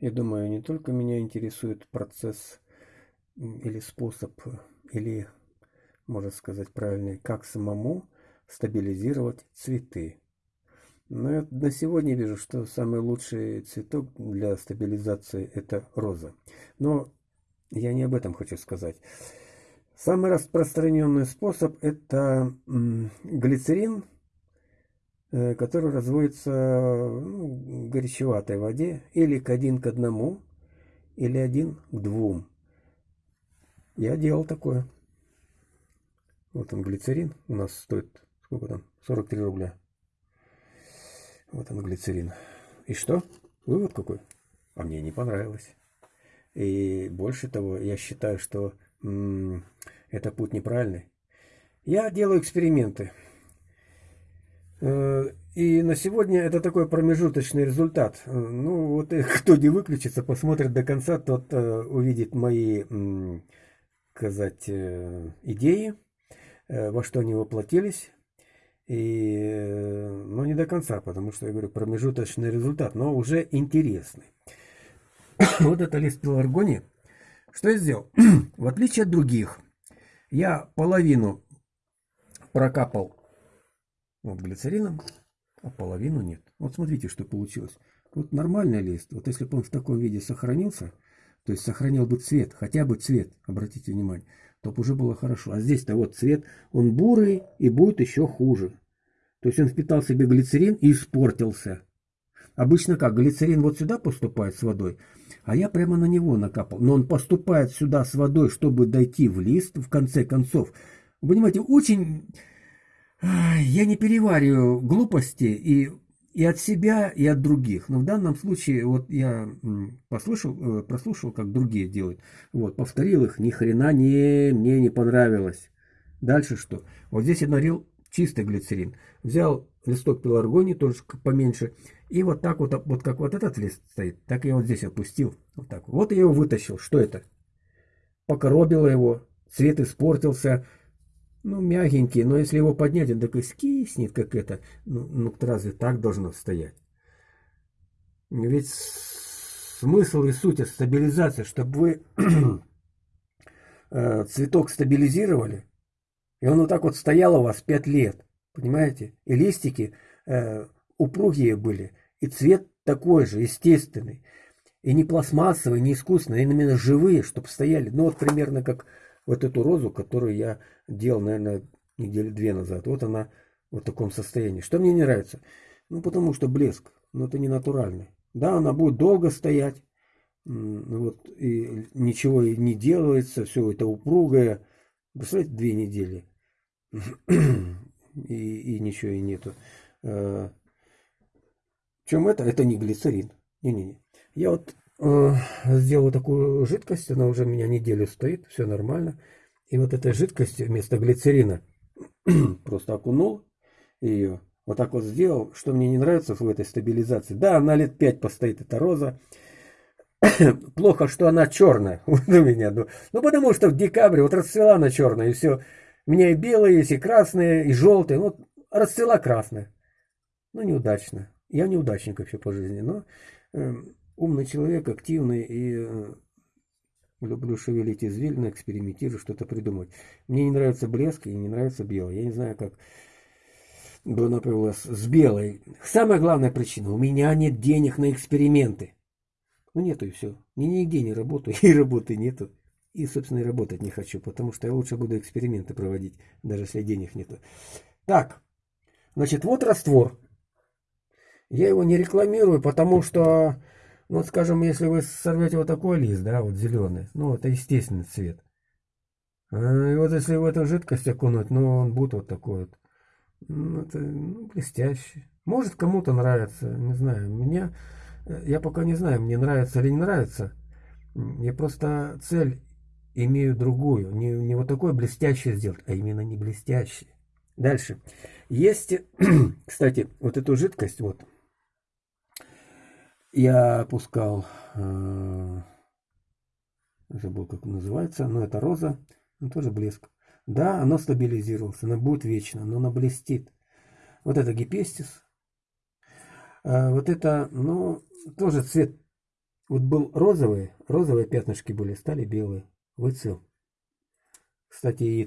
Я думаю, не только меня интересует процесс или способ, или, можно сказать правильно, как самому стабилизировать цветы. Но я на сегодня вижу, что самый лучший цветок для стабилизации это роза. Но я не об этом хочу сказать. Самый распространенный способ это глицерин, который разводится ну, в горячеватой воде или к один к одному, или один к двум. Я делал такое. Вот он глицерин у нас стоит, сколько там, 43 рубля. Вот он глицерин. И что? Вывод какой? А мне не понравилось. И больше того, я считаю, что м -м, это путь неправильный. Я делаю эксперименты. Э, и на сегодня это такой промежуточный результат. Ну, вот кто не выключится, посмотрит до конца, тот э, увидит мои, сказать, э, идеи, во что они воплотились. И, но не до конца, потому что, я говорю, промежуточный результат, но уже интересный. вот это лист пеларгонии. Что я сделал? В отличие от других, я половину прокапал вот глицерином, а половину нет. Вот смотрите, что получилось. Вот нормальный лист. Вот если бы он в таком виде сохранился, то есть сохранил бы цвет, хотя бы цвет, обратите внимание, то уже было хорошо. А здесь-то вот цвет, он бурый и будет еще хуже. То есть он впитал в себе глицерин и испортился. Обычно как, глицерин вот сюда поступает с водой, а я прямо на него накапал. Но он поступает сюда с водой, чтобы дойти в лист, в конце концов. Вы понимаете, очень... Я не перевариваю глупости и и от себя, и от других. Но в данном случае вот я послушал, э, прослушал, как другие делают. Вот, повторил их, ни хрена не, мне не понравилось. Дальше что? Вот здесь я налил чистый глицерин. Взял листок пеларгонии, тоже поменьше, и вот так вот, вот как вот этот лист стоит, так я вот здесь опустил. Вот так. Вот я его вытащил. Что это? Покоробило его, цвет испортился, ну, мягенький, но если его поднять, он так и скиснет, как это. Ну, ну разве так должно стоять? Ведь смысл и суть стабилизации, чтобы вы э, цветок стабилизировали, и он вот так вот стоял у вас 5 лет, понимаете? И листики э, упругие были, и цвет такой же, естественный. И не пластмассовый, не искусственный, а именно живые, чтобы стояли. Ну вот примерно как вот эту розу, которую я делал, наверное, недели две назад. Вот она в таком состоянии. Что мне не нравится? Ну, потому что блеск. Но это не натуральный. Да, она будет долго стоять. Вот, и ничего не делается, все это упругое. Представляете, две недели. и, и ничего и нету. А, в чем это? Это не глицерин. Не-не-не. Я вот Э, сделал такую жидкость, она уже у меня неделю стоит, все нормально. И вот этой жидкости вместо глицерина просто окунул ее, вот так вот сделал, что мне не нравится в этой стабилизации. Да, она лет 5 постоит, эта роза. Плохо, что она черная вот у меня. Ну, ну, потому что в декабре вот расцвела она черная, и все. У меня и белые есть, и красные, и желтые. Вот расцвела красная. Ну, неудачно. Я неудачник вообще по жизни, но эм, умный человек, активный и э, люблю шевелить извилины, экспериментирую, что-то придумать. Мне не нравится блеск и не нравится белый. Я не знаю, как бы, например, с белой. Самая главная причина, у меня нет денег на эксперименты. Ну нету и все. Ни нигде не работаю, и работы нету. И, собственно, и работать не хочу, потому что я лучше буду эксперименты проводить, даже если денег нету. Так, значит, вот раствор. Я его не рекламирую, потому что вот, скажем, если вы сорвете вот такой лист, да, вот зеленый, ну, это естественный цвет. А, и вот если в эту жидкость окунуть, ну, он будет вот такой вот. Ну, это ну, блестящий. Может, кому-то нравится, не знаю. Мне, э, я пока не знаю, мне нравится или не нравится. Я просто цель имею другую. Не, не вот такой блестящий сделать, а именно не блестящий. Дальше. Есть, кстати, вот эту жидкость, вот, я опускал, э, забыл как называется, но это роза, но тоже блеск. Да, оно стабилизировалось, оно будет вечно, но оно блестит. Вот это гипестис. А вот это, ну, тоже цвет Вот был розовый, розовые пятнышки были, стали белые. Выцвел. Кстати, и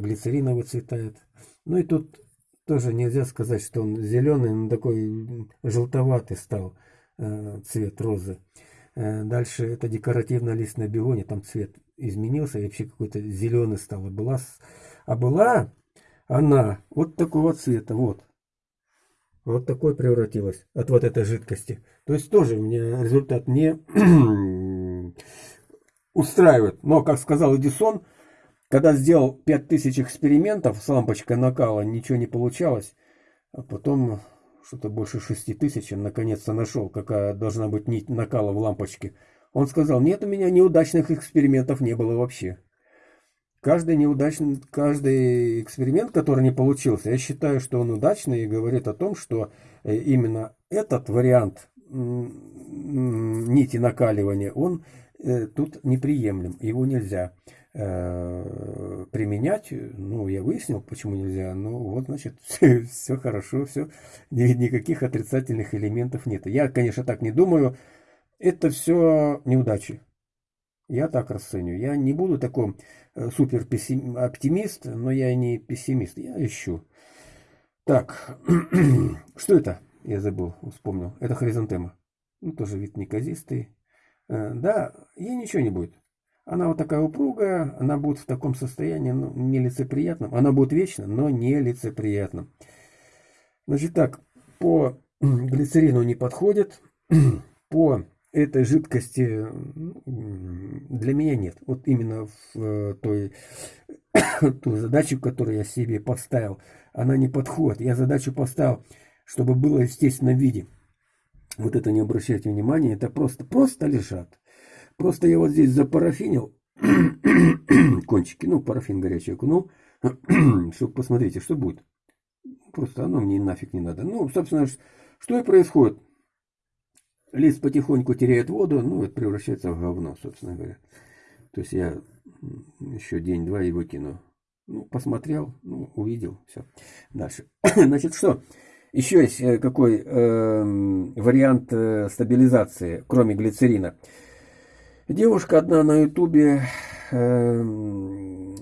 глицерина выцветает. Ну и тут тоже нельзя сказать, что он зеленый, но такой желтоватый стал э, цвет розы. Э, дальше это декоративная листная бегония, там цвет изменился, и вообще какой-то зеленый стал. Была, а была она вот такого цвета, вот. Вот такой превратилась от вот этой жидкости. То есть тоже мне результат не устраивает. Но, как сказал Эдисон, когда сделал 5000 экспериментов с лампочкой накала, ничего не получалось. А потом что-то больше 6000 наконец-то нашел, какая должна быть нить накала в лампочке. Он сказал, нет, у меня неудачных экспериментов не было вообще. Каждый неудачный, каждый эксперимент, который не получился, я считаю, что он удачный и говорит о том, что э, именно этот вариант нити накаливания, он э, тут неприемлем, его нельзя применять. Ну, я выяснил, почему нельзя. Ну, вот, значит, все, все хорошо, все, никаких отрицательных элементов нет. Я, конечно, так не думаю. Это все неудачи. Я так расцениваю. Я не буду такой э, супер оптимист, но я не пессимист. Я ищу. Так, что это? Я забыл, вспомнил. Это хризантема. Ну, тоже вид неказистый. Э, да, ей ничего не будет. Она вот такая упругая, она будет в таком состоянии, ну, нелицеприятном. Она будет вечно, но нелицеприятным. Значит так, по глицерину не подходит, по этой жидкости для меня нет. Вот именно в э, той, ту задачу, которую я себе поставил, она не подходит. Я задачу поставил, чтобы было в естественном виде. Вот это не обращайте внимания, это просто, просто лежат. Просто я вот здесь запарафинил кончики, ну, парафин горячий окунул, чтобы посмотрите, что будет. Просто оно мне нафиг не надо. Ну, собственно, что и происходит. Лист потихоньку теряет воду, ну, это превращается в говно, собственно говоря. То есть я еще день-два и выкину. Ну, посмотрел, ну, увидел, все. Дальше. Значит, что? Еще есть э, какой э, вариант стабилизации, кроме глицерина. Девушка одна на ютубе э,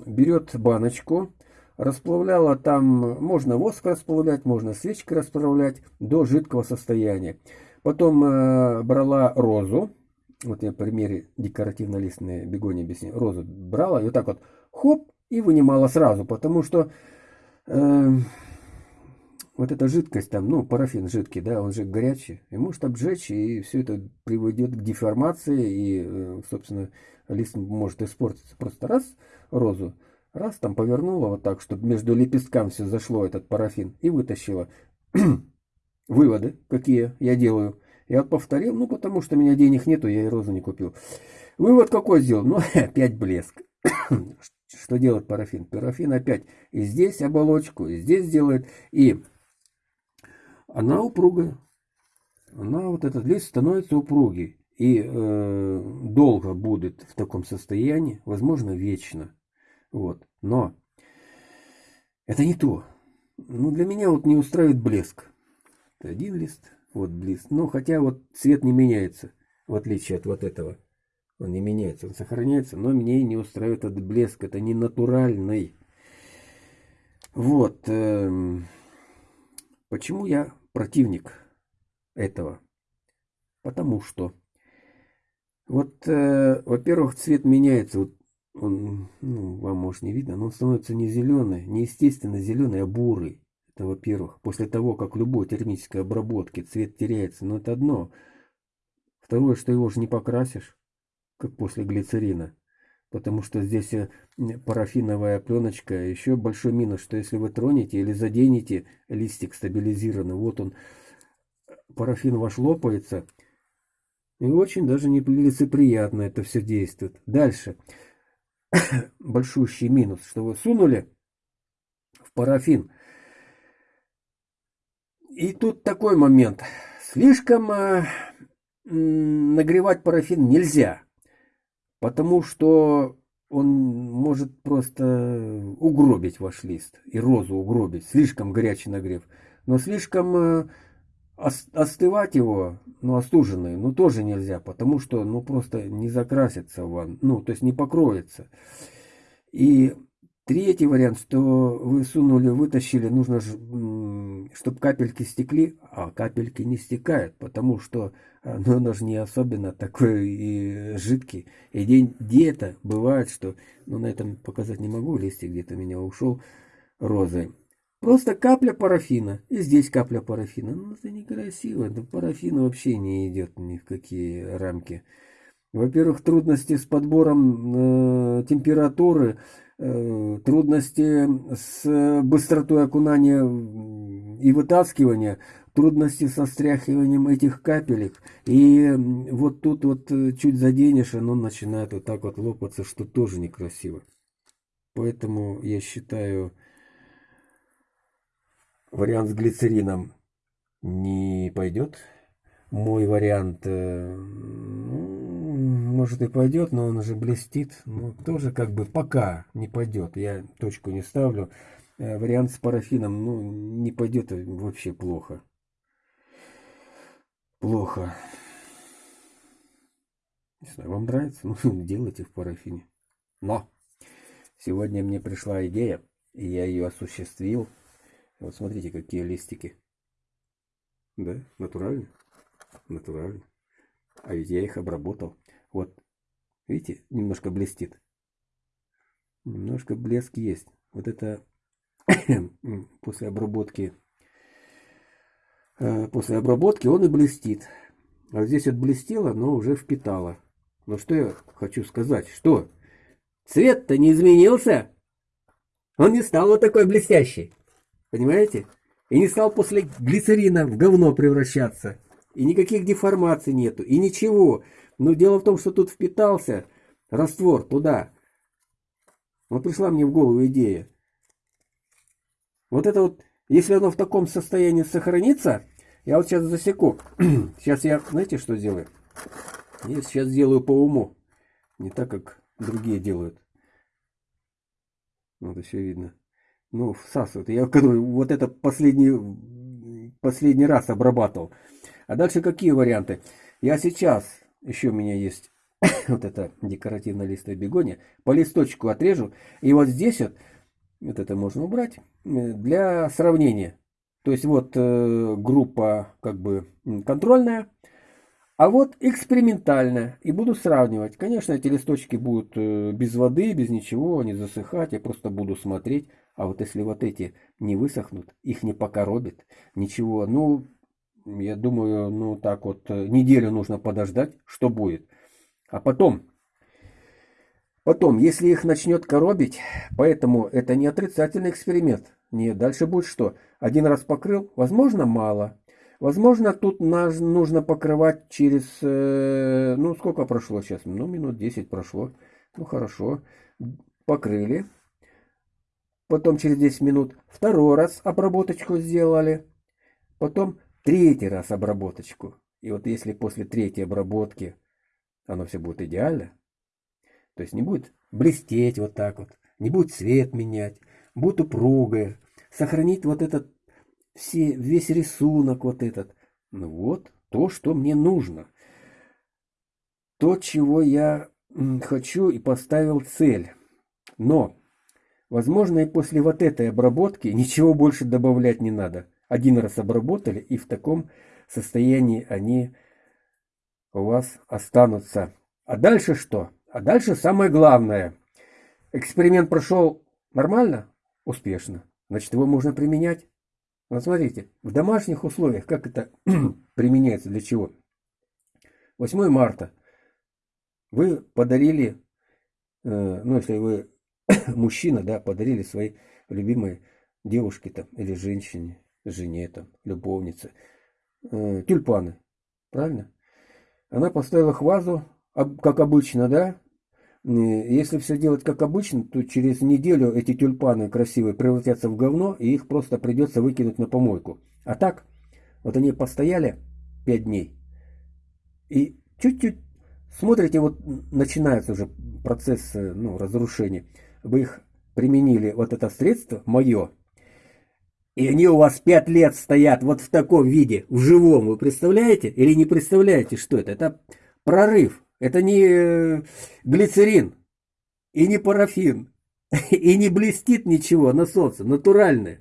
берет баночку, расплавляла там, можно воск расплавлять, можно свечкой расплавлять до жидкого состояния. Потом э, брала розу, вот я в примере декоративно-листной бегони объясню, розу брала и вот так вот хоп, и вынимала сразу, потому что э, вот эта жидкость там, ну, парафин жидкий, да, он же горячий, и может обжечь, и все это приводит к деформации, и, э, собственно, лист может испортиться. Просто раз розу, раз там повернула вот так, чтобы между лепестками все зашло, этот парафин, и вытащила. Выводы, какие я делаю. Я повторил, ну, потому что у меня денег нету, я и розу не купил. Вывод какой сделал? Ну, опять блеск. Что делает парафин? Парафин опять и здесь оболочку, и здесь делает, и она упругая. Она, вот этот лист становится упругий. И э, долго будет в таком состоянии, возможно, вечно. Вот. Но это не то. Ну, для меня вот не устраивает блеск один лист, вот лист. Ну, хотя вот цвет не меняется, в отличие от вот этого. Он не меняется, он сохраняется, но мне не устраивает этот блеск, это не натуральный. Вот. Эм, почему я противник этого? Потому что, вот, э, во-первых, цвет меняется. Вот он, ну, вам может не видно, но он становится не зеленый, не естественно зеленый, а бурый. Это во-первых. После того, как любой термической обработки цвет теряется, но это одно. Второе, что его же не покрасишь, как после глицерина. Потому что здесь э, парафиновая пленочка. Еще большой минус, что если вы тронете или заденете листик стабилизированный, вот он, парафин ваш лопается, и очень даже нелицеприятно это все действует. Дальше. Большущий минус, что вы сунули в парафин – и тут такой момент. Слишком э, нагревать парафин нельзя, потому что он может просто угробить ваш лист и розу угробить. Слишком горячий нагрев. Но слишком э, остывать его, ну, остуженный, ну, тоже нельзя, потому что, ну, просто не закрасится ван, ну, то есть не покроется. И третий вариант, что вы сунули, вытащили, нужно, чтобы капельки стекли, а капельки не стекают, потому что ну, оно же не особенно такой и жидкий. И где-то бывает, что, ну, на этом показать не могу, листик где-то меня ушел розы. Просто капля парафина. И здесь капля парафина. Ну, это некрасиво. Да парафин вообще не идет ни в какие рамки. Во-первых, трудности с подбором э, температуры, э, трудности с быстротой окунания и вытаскивания, трудности со стряхиванием этих капелек. И вот тут вот э, чуть заденешь, оно начинает вот так вот лопаться, что тоже некрасиво. Поэтому я считаю вариант с глицерином не пойдет. Мой вариант, э, ну, может и пойдет, но он уже блестит. Но тоже как бы пока не пойдет. Я точку не ставлю. Э, вариант с парафином, ну, не пойдет вообще плохо. Плохо. Не знаю, вам нравится? Ну, делайте в парафине. Но сегодня мне пришла идея, и я ее осуществил. Вот смотрите, какие листики. Да, натурально. Натурально. А ведь я их обработал. Вот, видите, немножко блестит. Немножко блеск есть. Вот это после обработки э, после обработки он и блестит. А здесь вот блестело, но уже впитало. Но что я хочу сказать? Что? Цвет-то не изменился. Он не стал вот такой блестящий. Понимаете? И не стал после глицерина в говно превращаться. И никаких деформаций нету. И ничего. Но дело в том, что тут впитался раствор туда. Вот пришла мне в голову идея. Вот это вот, если оно в таком состоянии сохранится, я вот сейчас засеку. сейчас я, знаете, что сделаю? Я сейчас сделаю по уму. Не так, как другие делают. Вот все видно ну, всасывает. Я который вот это последний, последний раз обрабатывал. А дальше какие варианты? Я сейчас, еще у меня есть вот это декоративная листовая бегония, по листочку отрежу. И вот здесь вот, вот это можно убрать, э, для сравнения. То есть вот э, группа как бы контрольная, а вот экспериментальная. И буду сравнивать. Конечно, эти листочки будут э, без воды, без ничего, не засыхать. Я просто буду смотреть. А вот если вот эти не высохнут, их не покоробит, ничего, ну, я думаю, ну так вот, э, неделю нужно подождать, что будет. А потом, потом, если их начнет коробить, поэтому это не отрицательный эксперимент. Нет, дальше будет что? Один раз покрыл, возможно, мало. Возможно, тут нужно покрывать через, э, ну, сколько прошло сейчас? Ну, минут 10 прошло. Ну, хорошо. Покрыли. Потом через 10 минут второй раз обработочку сделали. Потом третий раз обработочку. И вот если после третьей обработки оно все будет идеально, то есть не будет блестеть вот так вот, не будет цвет менять, будет упругое, сохранить вот этот все, весь рисунок вот этот. Ну вот то, что мне нужно. То, чего я хочу и поставил цель. Но Возможно, и после вот этой обработки ничего больше добавлять не надо. Один раз обработали, и в таком состоянии они у вас останутся. А дальше что? А дальше самое главное. Эксперимент прошел нормально? Успешно. Значит, его можно применять. Вот смотрите, в домашних условиях, как это применяется, для чего? 8 марта. Вы подарили, э, ну, если вы мужчина, да, подарили своей любимой девушке там, или женщине, жене там, любовнице, э, тюльпаны, правильно? Она поставила их в вазу, как обычно, да? Если все делать как обычно, то через неделю эти тюльпаны красивые превратятся в говно, и их просто придется выкинуть на помойку. А так, вот они постояли 5 дней, и чуть-чуть смотрите, вот начинается уже процесс ну, разрушения вы их применили, вот это средство мое, И они у вас пять лет стоят вот в таком виде, в живом. Вы представляете? Или не представляете, что это? Это прорыв. Это не э, глицерин и не парафин. И не блестит ничего на солнце. Натуральное.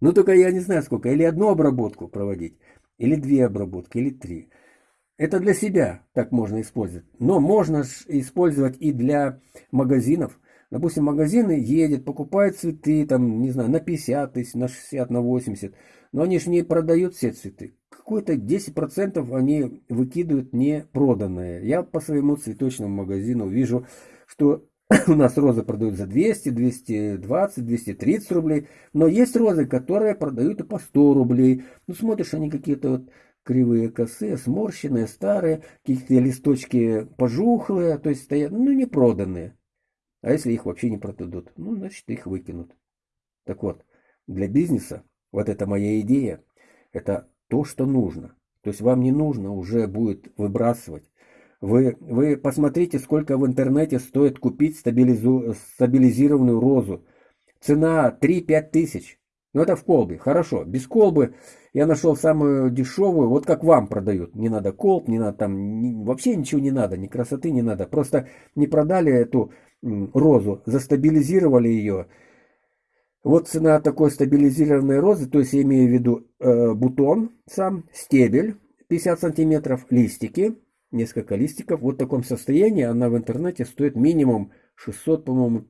Ну только я не знаю сколько. Или одну обработку проводить. Или две обработки. Или три. Это для себя так можно использовать. Но можно использовать и для магазинов. Допустим, магазины едет, покупает цветы, там, не знаю, на 50 тысяч, на 60, на 80. Но они же не продают все цветы. Какое-то 10% они выкидывают не проданные. Я по своему цветочному магазину вижу, что у нас розы продают за 200, 220, 230 рублей. Но есть розы, которые продают и по 100 рублей. Ну, смотришь, они какие-то вот кривые косые, сморщенные, старые, какие-то листочки пожухлые, то есть стоят, ну, не проданные. А если их вообще не продадут? Ну, значит, их выкинут. Так вот, для бизнеса вот эта моя идея, это то, что нужно. То есть вам не нужно уже будет выбрасывать. Вы, вы посмотрите, сколько в интернете стоит купить стабилизу, стабилизированную розу. Цена 3-5 тысяч. Ну это в колбе. Хорошо. Без колбы я нашел самую дешевую. Вот как вам продают. Не надо колб, не надо там... Не, вообще ничего не надо. Ни красоты не надо. Просто не продали эту розу, застабилизировали ее. Вот цена такой стабилизированной розы, то есть я имею в виду э, бутон сам, стебель 50 сантиметров, листики, несколько листиков. Вот в таком состоянии она в интернете стоит минимум 600, по-моему,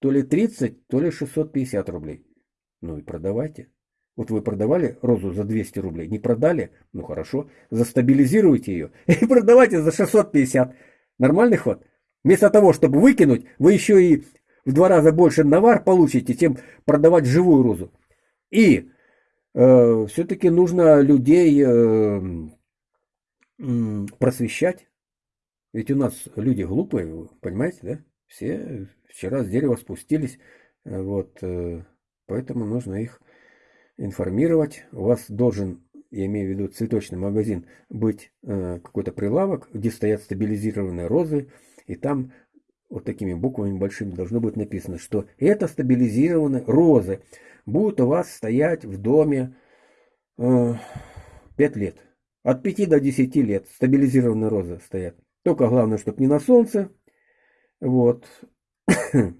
то ли 30, то ли 650 рублей. Ну и продавайте. Вот вы продавали розу за 200 рублей, не продали? Ну хорошо, застабилизируйте ее и продавайте за 650. Нормальный ход? Вместо того, чтобы выкинуть, вы еще и в два раза больше навар получите, чем продавать живую розу. И э, все-таки нужно людей э, э, просвещать. Ведь у нас люди глупые, понимаете, да? Все вчера с дерева спустились, вот, э, поэтому нужно их информировать. У вас должен, я имею в виду цветочный магазин, быть э, какой-то прилавок, где стоят стабилизированные розы, и там вот такими буквами большими должно быть написано, что это стабилизированные розы будут у вас стоять в доме э, 5 лет. От 5 до 10 лет стабилизированные розы стоят. Только главное, чтобы не на солнце. Вот.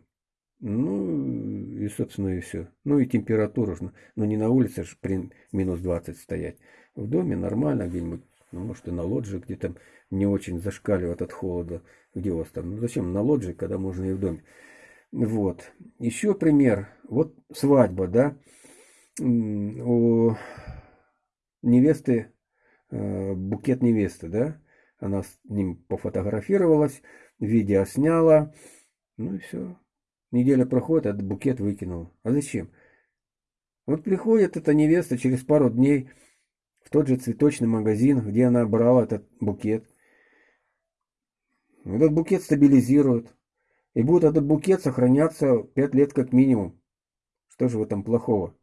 Ну, и, собственно, и все. Ну, и температура, ну, не на улице же при минус 20 стоять. В доме нормально где-нибудь ну, может и на лоджии, где там не очень зашкаливает от холода. Где у вас там? Ну, зачем на лоджии, когда можно и в доме? Вот. Еще пример. Вот свадьба, да. У невесты, э, букет невесты, да. Она с ним пофотографировалась, видео сняла. Ну и все. Неделя проходит, а букет выкинул. А зачем? Вот приходит эта невеста через пару дней, в тот же цветочный магазин, где она брала этот букет. Этот букет стабилизируют. И будет этот букет сохраняться 5 лет как минимум. Что же в этом плохого?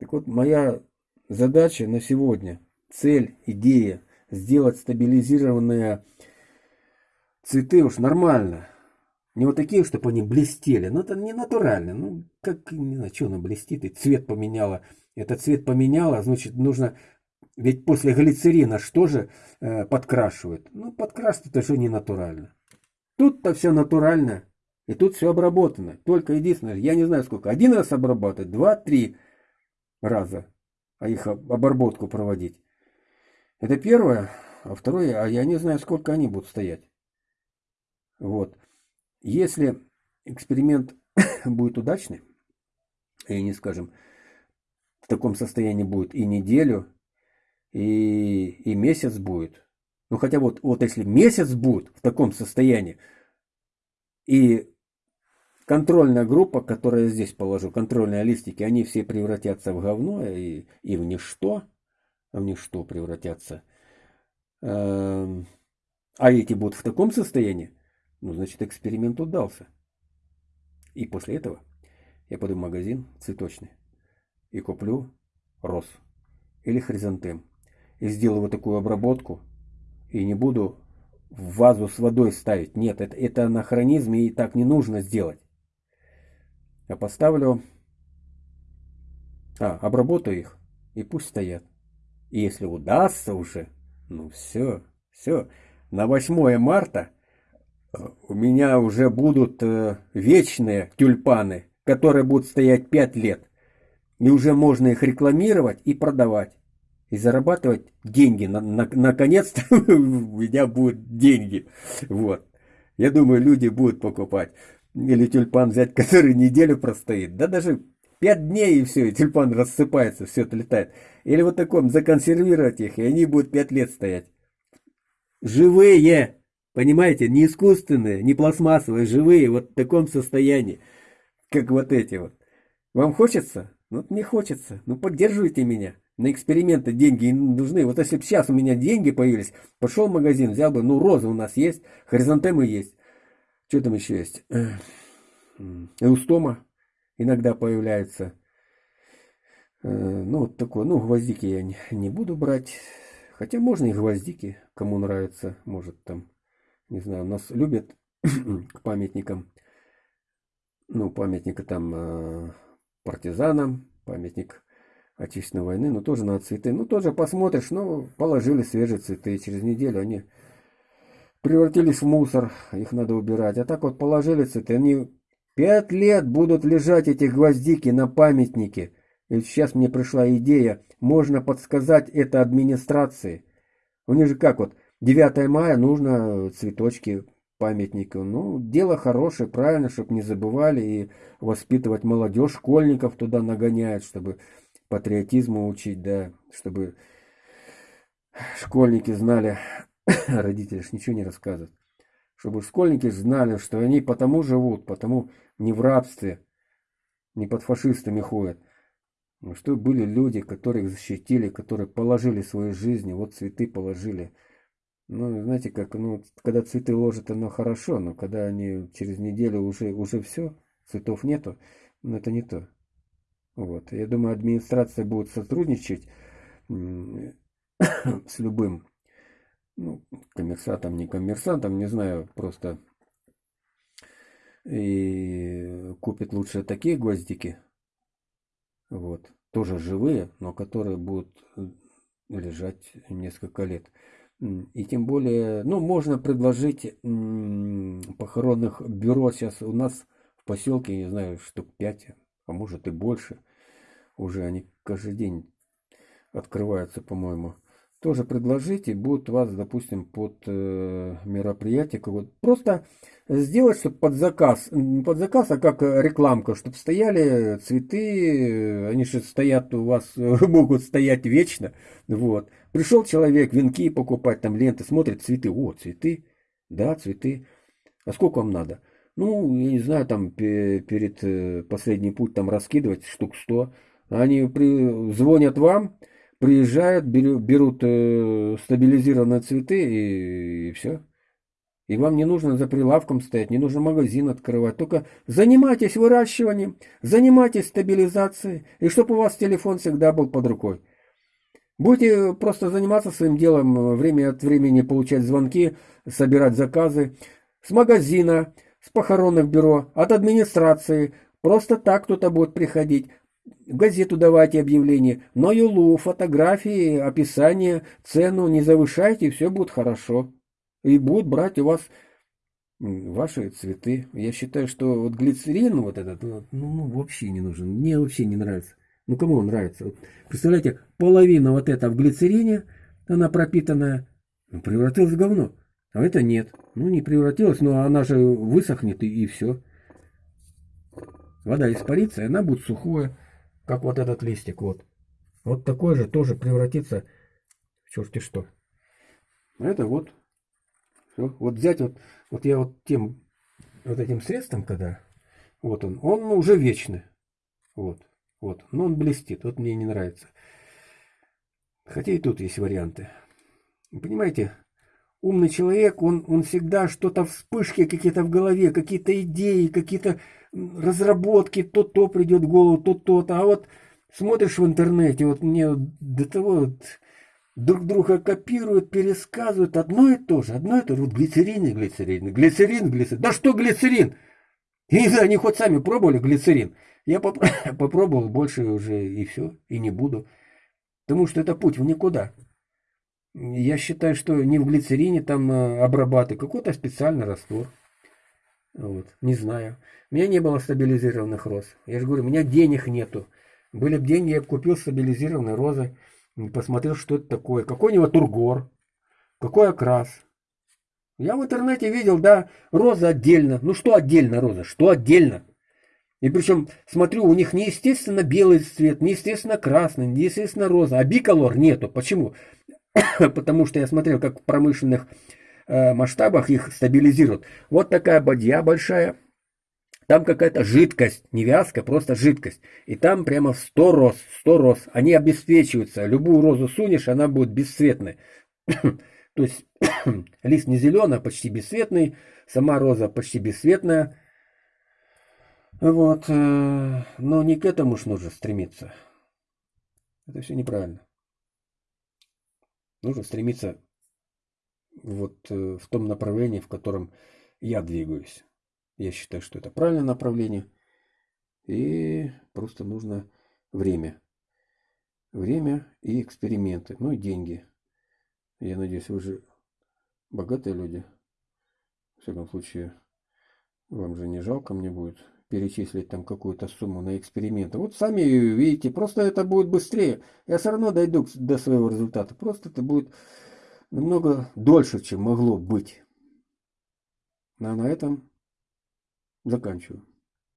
Так вот, моя задача на сегодня, цель, идея, сделать стабилизированные цветы уж нормально. Не вот такие, чтобы они блестели. Ну, это не натурально. Ну, как, не знаю, что она блестит, и цвет поменяла этот цвет поменяла, значит, нужно... Ведь после глицерина что же э, подкрашивают? Ну, подкрашивать это же не натурально. Тут-то все натурально. И тут все обработано. Только единственное, я не знаю сколько. Один раз обрабатывать, два-три раза. А их обработку проводить. Это первое. А второе, а я не знаю, сколько они будут стоять. Вот. Если эксперимент будет удачный, и не скажем, в таком состоянии будет и неделю, и, и месяц будет. Ну хотя вот, вот если месяц будет в таком состоянии, и контрольная группа, которую я здесь положу, контрольные листики, они все превратятся в говно и, и в ничто, в ничто превратятся. Эм, а эти будут в таком состоянии, ну, значит, эксперимент удался. И после этого я пойду в магазин цветочный и куплю роз или хризантем. И сделаю вот такую обработку. И не буду в вазу с водой ставить. Нет, это, это анахронизм и так не нужно сделать. Я поставлю А, обработаю их, и пусть стоят. И если удастся уже, ну все, все, на 8 марта э, у меня уже будут э, вечные тюльпаны, которые будут стоять 5 лет. И уже можно их рекламировать и продавать. И зарабатывать деньги. На, на, наконец-то у меня будут деньги. Вот. Я думаю, люди будут покупать. Или тюльпан взять, который неделю простоит. Да даже пять дней и все, и тюльпан рассыпается, все это летает. Или вот таком законсервировать их, и они будут пять лет стоять. Живые! Понимаете, не искусственные, не пластмассовые, живые, вот в таком состоянии, как вот эти вот. Вам хочется? Ну, не хочется. Ну, поддерживайте меня. На эксперименты деньги нужны. Вот если бы сейчас у меня деньги появились, пошел в магазин, взял бы, ну, розы у нас есть, хризантемы есть. Что там еще есть? Эустома иногда появляется. Э, ну, вот такое. Ну, гвоздики я не, не буду брать. Хотя можно и гвоздики, кому нравится. Может там, не знаю, нас любят к памятникам. Ну, памятника там э, партизанам, памятник Отечественной войны, ну тоже на цветы. Ну тоже посмотришь, ну положили свежие цветы, через неделю они превратились в мусор, их надо убирать. А так вот положили цветы, они пять лет будут лежать эти гвоздики на памятнике. И сейчас мне пришла идея, можно подсказать это администрации. У них же как вот, 9 мая нужно цветочки памятнику. Ну, дело хорошее, правильно, чтобы не забывали и воспитывать молодежь, школьников туда нагоняют, чтобы патриотизму учить, да, чтобы школьники знали, родители ж ничего не рассказывают, чтобы школьники знали, что они потому живут, потому не в рабстве, не под фашистами ходят, но что были люди, которые их защитили, которые положили свои жизни, вот цветы положили. Ну, знаете, как, ну, когда цветы ложат, оно хорошо, но когда они через неделю уже, уже все, цветов нету, ну, это не то. Вот. Я думаю, администрация будет сотрудничать с любым ну, коммерсантом, не коммерсантом, не знаю, просто и купит лучше такие гвоздики, вот, тоже живые, но которые будут лежать несколько лет. И тем более, ну, можно предложить похоронных бюро сейчас у нас в поселке, не знаю, штук 5 а может и больше. Уже они каждый день открываются, по-моему. Тоже предложите, будут вас, допустим, под э, мероприятие. Вот просто сделать, чтобы под заказ, под заказ, а как рекламка, чтобы стояли цветы, они же стоят у вас, могут стоять вечно. Вот. Пришел человек венки покупать, там ленты, смотрит цветы, о, цветы, да, цветы. А сколько вам надо? Ну, я не знаю, там перед э, последний путь там раскидывать штук 100. Они при, звонят вам, приезжают, берут, берут э, стабилизированные цветы и, и все. И вам не нужно за прилавком стоять, не нужно магазин открывать. Только занимайтесь выращиванием, занимайтесь стабилизацией, и чтобы у вас телефон всегда был под рукой. Будете просто заниматься своим делом, э, время от времени получать звонки, собирать заказы с магазина, с похоронных бюро, от администрации. Просто так кто-то будет приходить. В газету давайте объявление. На юлу, фотографии, описание, цену не завышайте, все будет хорошо. И будут брать у вас ваши цветы. Я считаю, что вот глицерин вот этот, ну, ну вообще не нужен. Мне вообще не нравится. Ну кому он нравится? Вот, представляете, половина вот эта в глицерине, она пропитанная, ну, превратилась в говно. А это нет. Ну, не превратилась, но она же высохнет и, и все. Вода испарится, и она будет сухое, как вот этот листик. Вот. Вот такой же тоже превратится в черти что. Это вот. Все. Вот взять вот, вот я вот тем, вот этим средством, когда, вот он, он уже вечный. Вот, вот. Но он блестит, вот мне не нравится. Хотя и тут есть варианты. Понимаете, умный человек, он, он всегда что-то вспышки какие-то в голове, какие-то идеи, какие-то разработки, то-то придет в голову, то-то. А вот смотришь в интернете, вот мне до того вот друг друга копируют, пересказывают одно и то же, одно и то же. Вот глицерин и глицерин, глицерин, глицерин. Да что глицерин? Я не они хоть сами пробовали глицерин. Я поп попробовал, больше уже и все, и не буду. Потому что это путь в никуда. Я считаю, что не в глицерине там э, обрабатывать, какой-то специальный раствор. Вот, не знаю. У меня не было стабилизированных роз. Я же говорю, у меня денег нету. Были бы деньги, я бы купил стабилизированные розы. Посмотрел, что это такое. Какой у него тургор. Какой окрас. Я в интернете видел, да, роза отдельно. Ну что отдельно роза? Что отдельно? И причем, смотрю, у них не естественно белый цвет, не естественно красный, не естественно роза, а биколор нету. Почему? Потому что я смотрел, как в промышленных э, масштабах их стабилизируют. Вот такая бадья большая, там какая-то жидкость, не вязка, просто жидкость. И там прямо в 100 роз, 100 роз. Они обесцвечиваются. Любую розу сунешь, она будет бесцветной. То есть лист не зеленый, а почти бесцветный. Сама роза почти бесцветная. Вот. Э, но не к этому ж нужно стремиться. Это все неправильно. Нужно стремиться вот э, в том направлении, в котором я двигаюсь. Я считаю, что это правильное направление. И просто нужно время. Время и эксперименты. Ну и деньги. Я надеюсь, вы же богатые люди. В всяком случае, вам же не жалко мне будет перечислить там какую-то сумму на эксперименты. Вот сами видите, просто это будет быстрее. Я все равно дойду до своего результата. Просто это будет намного дольше, чем могло быть. А на этом заканчиваю